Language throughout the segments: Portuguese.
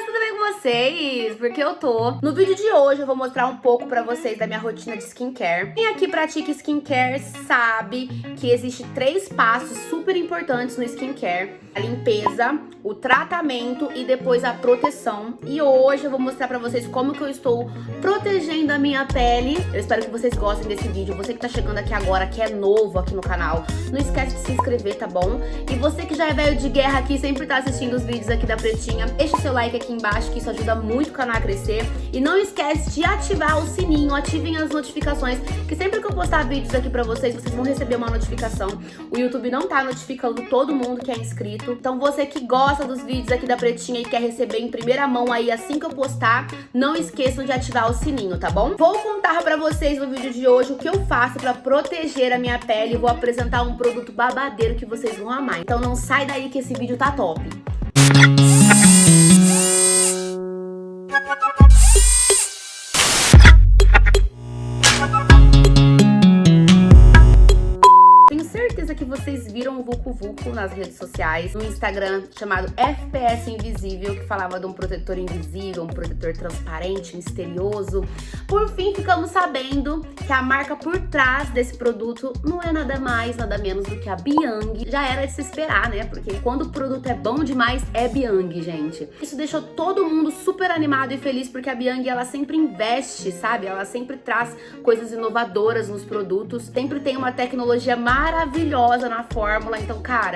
meninas, tudo bem com vocês? Porque eu tô. No vídeo de hoje eu vou mostrar um pouco pra vocês da minha rotina de skincare. Quem aqui pratica skincare sabe que existe três passos super importantes no skincare. A limpeza, o tratamento e depois a proteção. E hoje eu vou mostrar pra vocês como que eu estou protegendo a minha pele. Eu espero que vocês gostem desse vídeo. Você que tá chegando aqui agora, que é novo aqui no canal, não esquece de se inscrever, tá bom? E você que já é velho de guerra aqui, sempre tá assistindo os vídeos aqui da Pretinha, deixa o seu like aqui embaixo, que isso ajuda muito o canal a crescer. E não esquece de ativar o sininho, ativem as notificações, que sempre que eu postar vídeos aqui pra vocês, vocês vão receber uma notificação. O YouTube não tá notificando todo mundo que é inscrito. Então você que gosta dos vídeos aqui da Pretinha e quer receber em primeira mão aí assim que eu postar, não esqueçam de ativar o sininho, tá bom? Vou contar pra vocês no vídeo de hoje o que eu faço pra proteger a minha pele vou apresentar um produto babadeiro que vocês vão amar. Então não sai daí que esse vídeo tá top. Nas redes sociais, no Instagram chamado FPS Invisível, que falava de um protetor invisível, um protetor transparente, misterioso. Por fim, ficamos sabendo que a marca por trás desse produto não é nada mais, nada menos do que a Biang. Já era de se esperar, né? Porque quando o produto é bom demais, é Biang, gente. Isso deixou todo mundo super animado e feliz, porque a Biang, ela sempre investe, sabe? Ela sempre traz coisas inovadoras nos produtos, sempre tem uma tecnologia maravilhosa na fórmula. Então, cara,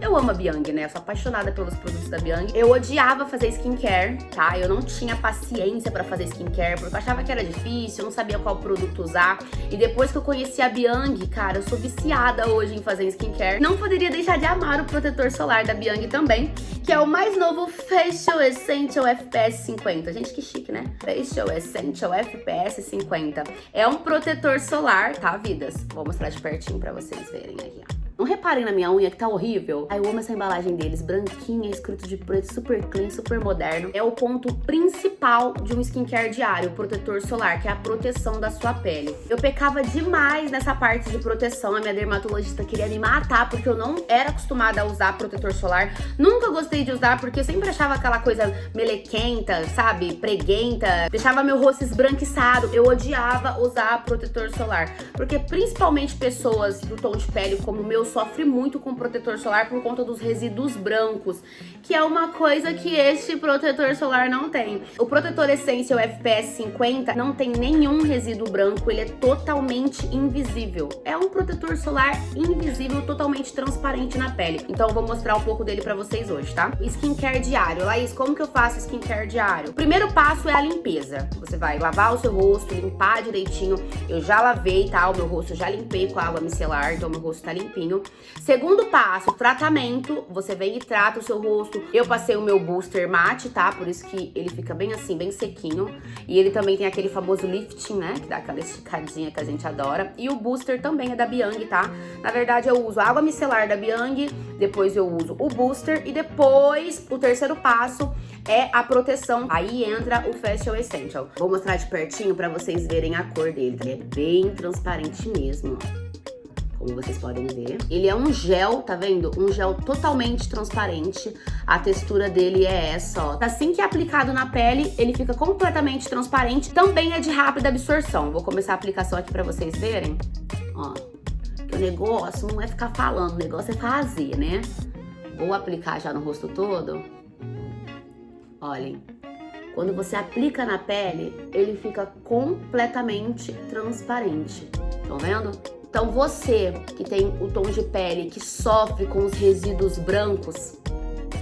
eu amo a Biang, né? Eu sou apaixonada pelos produtos da Biang. Eu odiava fazer skincare, tá? Eu não tinha paciência pra fazer skincare, porque eu achava que era difícil, eu não sabia qual produto usar. E depois que eu conheci a Biang, cara, eu sou viciada hoje em fazer skincare. Não poderia deixar de amar o protetor solar da Biang também, que é o mais novo Facial Essential FPS 50. Gente, que chique, né? Facial Essential FPS 50. É um protetor solar, tá, vidas? Vou mostrar de pertinho pra vocês verem aqui, ó. Não reparem na minha unha que tá horrível? Aí eu amo essa embalagem deles, branquinha, escrito de preto, super clean, super moderno. É o ponto principal de um skincare diário, o protetor solar, que é a proteção da sua pele. Eu pecava demais nessa parte de proteção, a minha dermatologista queria me matar, porque eu não era acostumada a usar protetor solar. Nunca gostei de usar, porque eu sempre achava aquela coisa melequenta, sabe, preguenta, deixava meu rosto esbranquiçado. Eu odiava usar protetor solar, porque principalmente pessoas do tom de pele como o meu sofre muito com protetor solar por conta dos resíduos brancos, que é uma coisa que este protetor solar não tem. O protetor Essential FPS 50 não tem nenhum resíduo branco, ele é totalmente invisível. É um protetor solar invisível, totalmente transparente na pele. Então eu vou mostrar um pouco dele pra vocês hoje, tá? Skincare diário. Laís, como que eu faço skincare diário? O primeiro passo é a limpeza. Você vai lavar o seu rosto, limpar direitinho. Eu já lavei, tá? O meu rosto já limpei com água micelar, então meu rosto tá limpinho. Segundo passo, tratamento. Você vem e trata o seu rosto. Eu passei o meu booster mate, tá? Por isso que ele fica bem assim, bem sequinho. E ele também tem aquele famoso lifting, né? Que dá aquela esticadinha que a gente adora. E o booster também é da Biang, tá? Na verdade, eu uso água micelar da Biang, depois eu uso o booster e depois o terceiro passo é a proteção. Aí entra o Facial Essential. Vou mostrar de pertinho pra vocês verem a cor dele. Ele é bem transparente mesmo, ó como vocês podem ver. Ele é um gel, tá vendo? Um gel totalmente transparente. A textura dele é essa, ó. Assim que é aplicado na pele, ele fica completamente transparente. Também é de rápida absorção. Vou começar a aplicação aqui pra vocês verem. Ó, que o negócio não é ficar falando, o negócio é fazer, né? Vou aplicar já no rosto todo. Olhem. Quando você aplica na pele, ele fica completamente transparente. Estão vendo? Então você que tem o tom de pele que sofre com os resíduos brancos,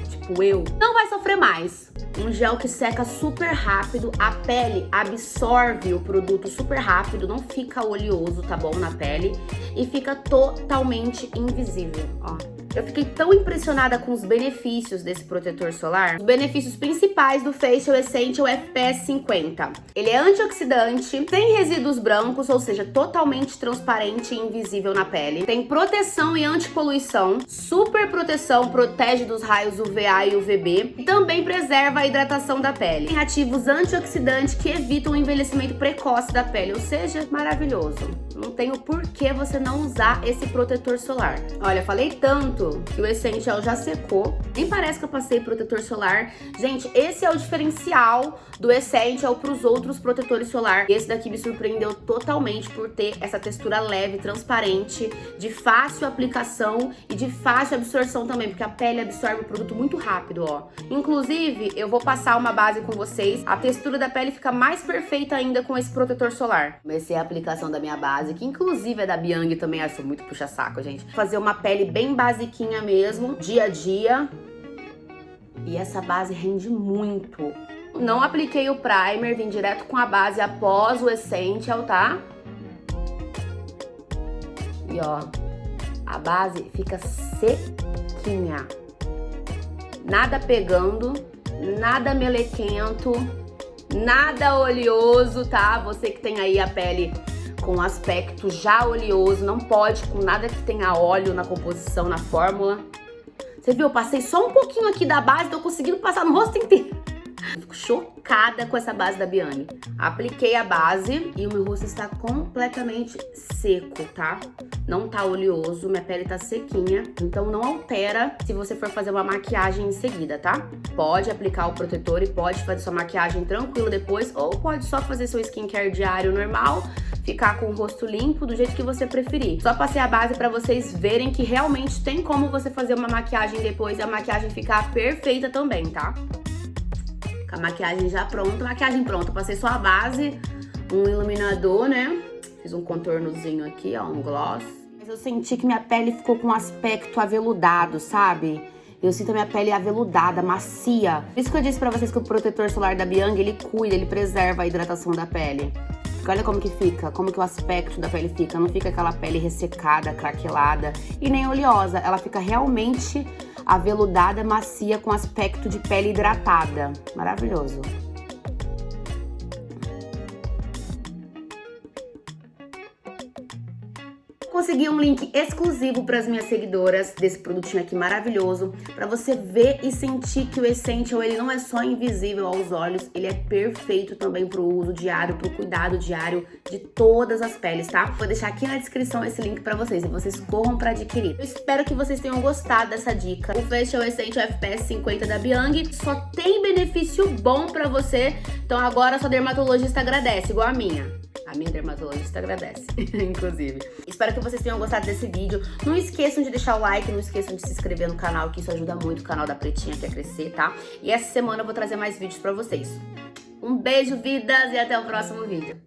tipo eu, não vai sofrer mais. Um gel que seca super rápido, a pele absorve o produto super rápido, não fica oleoso, tá bom, na pele, e fica totalmente invisível, ó. Eu fiquei tão impressionada com os benefícios desse protetor solar. Os benefícios principais do Facial Essential FPS 50. Ele é antioxidante, tem resíduos brancos, ou seja, totalmente transparente e invisível na pele. Tem proteção e antipoluição, super proteção, protege dos raios UVA e UVB. E também preserva a hidratação da pele. Tem ativos antioxidantes que evitam o envelhecimento precoce da pele, ou seja, maravilhoso Não tem o porquê você não usar esse protetor solar. Olha, falei tanto que o Essential já secou. Nem parece que eu passei protetor solar. Gente, esse é o diferencial do Essential para os outros protetores solar. Esse daqui me surpreendeu totalmente por ter essa textura leve, transparente, de fácil aplicação e de fácil absorção também, porque a pele absorve o produto muito rápido, ó. Inclusive, eu vou passar uma base com vocês. A textura da pele fica mais perfeita ainda com esse protetor solar. Comecei a aplicação da minha base, que inclusive é da Biang também. Sou muito puxa-saco, gente. Fazer uma pele bem basiquinha mesmo, dia a dia. E essa base rende muito. Não apliquei o primer, vim direto com a base após o Essential, tá? E ó, a base fica sequinha. Nada pegando, nada melequento, nada oleoso, tá? Você que tem aí a pele com aspecto já oleoso, não pode com nada que tenha óleo na composição, na fórmula. Você viu? Eu passei só um pouquinho aqui da base, tô conseguindo passar no rosto inteiro. Fico chocada com essa base da Biane. Apliquei a base e o meu rosto está completamente seco, tá? Não tá oleoso, minha pele tá sequinha. Então não altera se você for fazer uma maquiagem em seguida, tá? Pode aplicar o protetor e pode fazer sua maquiagem tranquilo depois. Ou pode só fazer seu skincare diário normal ficar com o rosto limpo do jeito que você preferir. Só passei a base pra vocês verem que realmente tem como você fazer uma maquiagem depois e a maquiagem ficar perfeita também, tá? Com a maquiagem já pronta, maquiagem pronta. Passei só a base, um iluminador, né? Fiz um contornozinho aqui, ó, um gloss. Mas eu senti que minha pele ficou com um aspecto aveludado, sabe? Eu sinto a minha pele aveludada, macia. Por isso que eu disse pra vocês que o protetor solar da Biang, ele cuida, ele preserva a hidratação da pele. Olha como que fica, como que o aspecto da pele fica. Não fica aquela pele ressecada, craquelada e nem oleosa. Ela fica realmente aveludada, macia, com aspecto de pele hidratada. Maravilhoso. Consegui um link exclusivo para as minhas seguidoras desse produtinho aqui maravilhoso, para você ver e sentir que o Essential ele não é só invisível aos olhos, ele é perfeito também para o uso diário, para o cuidado diário de todas as peles, tá? Vou deixar aqui na descrição esse link para vocês e vocês corram para adquirir. Eu espero que vocês tenham gostado dessa dica. O Facial Essential FPS 50 da Biang só tem benefício bom para você, então agora sua dermatologista agradece, igual a minha. A minha dermatologista agradece, inclusive. Espero que vocês tenham gostado desse vídeo. Não esqueçam de deixar o like, não esqueçam de se inscrever no canal, que isso ajuda muito o canal da Pretinha aqui a crescer, tá? E essa semana eu vou trazer mais vídeos pra vocês. Um beijo, vidas, e até o próximo vídeo.